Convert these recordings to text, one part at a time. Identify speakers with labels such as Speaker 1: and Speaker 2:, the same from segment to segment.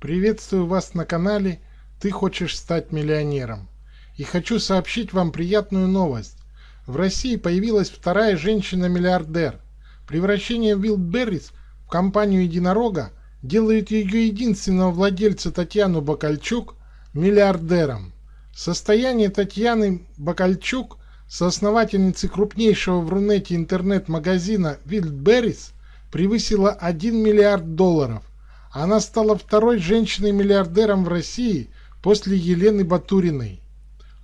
Speaker 1: Приветствую вас на канале «Ты хочешь стать миллионером». И хочу сообщить вам приятную новость. В России появилась вторая женщина-миллиардер. Превращение Wildberries в компанию единорога делает ее единственного владельца Татьяну Бакальчук миллиардером. Состояние Татьяны Бакальчук, соосновательницы крупнейшего в Рунете интернет-магазина Wildberries, превысило 1 миллиард долларов. Она стала второй женщиной-миллиардером в России после Елены Батуриной.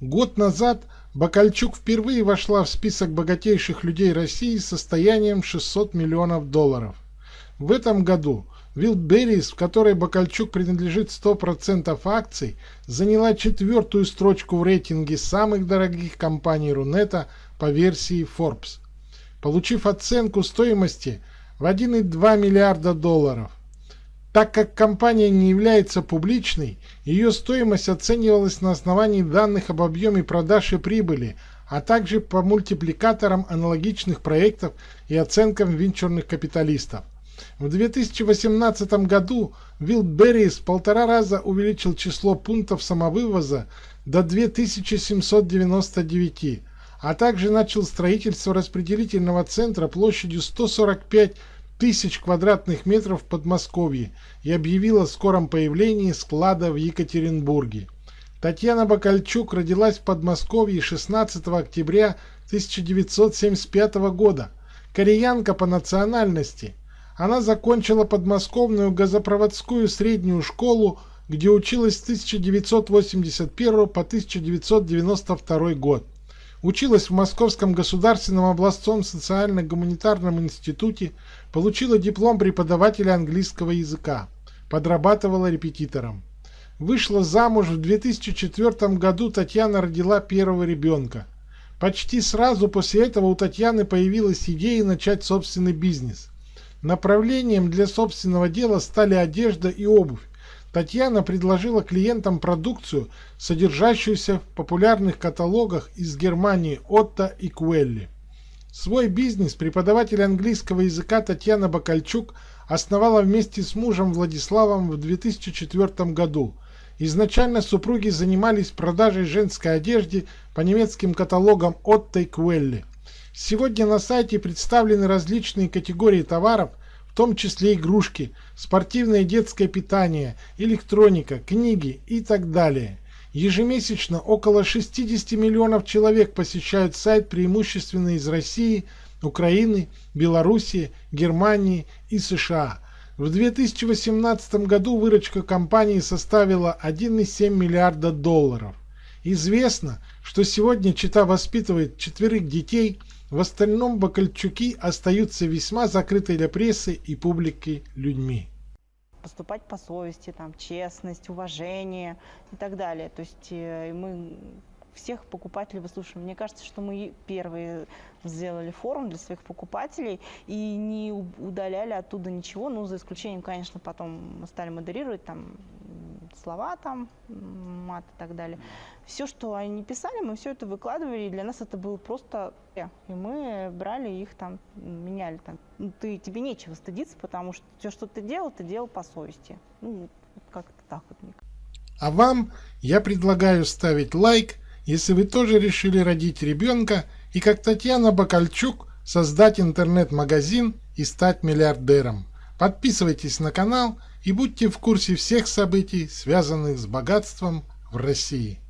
Speaker 1: Год назад Бакальчук впервые вошла в список богатейших людей России с состоянием 600 миллионов долларов. В этом году Wildberries, в которой Бакальчук принадлежит 100% акций, заняла четвертую строчку в рейтинге самых дорогих компаний Рунета по версии Forbes, получив оценку стоимости в 1,2 миллиарда долларов. Так как компания не является публичной, ее стоимость оценивалась на основании данных об объеме продаж и прибыли, а также по мультипликаторам аналогичных проектов и оценкам венчурных капиталистов. В 2018 году Wildberries в полтора раза увеличил число пунктов самовывоза до 2799, а также начал строительство распределительного центра площадью 145 тысяч квадратных метров в Подмосковье и объявила о скором появлении склада в Екатеринбурге. Татьяна Бакальчук родилась в Подмосковье 16 октября 1975 года. Кореянка по национальности. Она закончила подмосковную газопроводскую среднюю школу, где училась с 1981 по 1992 год. Училась в Московском государственном областном социально-гуманитарном институте, получила диплом преподавателя английского языка, подрабатывала репетитором. Вышла замуж в 2004 году, Татьяна родила первого ребенка. Почти сразу после этого у Татьяны появилась идея начать собственный бизнес. Направлением для собственного дела стали одежда и обувь, Татьяна предложила клиентам продукцию, содержащуюся в популярных каталогах из Германии Отто и Куэлли. Свой бизнес преподаватель английского языка Татьяна Бакальчук основала вместе с мужем Владиславом в 2004 году. Изначально супруги занимались продажей женской одежды по немецким каталогам Отто и Куэлли. Сегодня на сайте представлены различные категории товаров – в том числе игрушки, спортивное детское питание, электроника, книги и так далее. Ежемесячно около 60 миллионов человек посещают сайт преимущественно из России, Украины, Белоруссии, Германии и США. В 2018 году выручка компании составила 1,7 миллиарда долларов. Известно, что сегодня Чита воспитывает четверых детей – в остальном Бакальчуки остаются весьма закрытой для прессы и публики людьми.
Speaker 2: Поступать по совести, там, честность, уважение и так далее. То есть э, мы всех покупателей выслушиваем. Мне кажется, что мы первые сделали форум для своих покупателей и не удаляли оттуда ничего, ну, за исключением, конечно, потом мы стали модерировать там слова там, мат и так далее. Все, что они писали, мы все это выкладывали, и для нас это было просто... И мы брали их там, меняли там. Ну, ты, тебе нечего стыдиться, потому что все, что ты делал, ты делал по совести. Ну, как-то так вот.
Speaker 1: А вам я предлагаю ставить лайк, если вы тоже решили родить ребенка и как Татьяна Бакальчук создать интернет-магазин и стать миллиардером. Подписывайтесь на канал и будьте в курсе всех событий, связанных с богатством в России.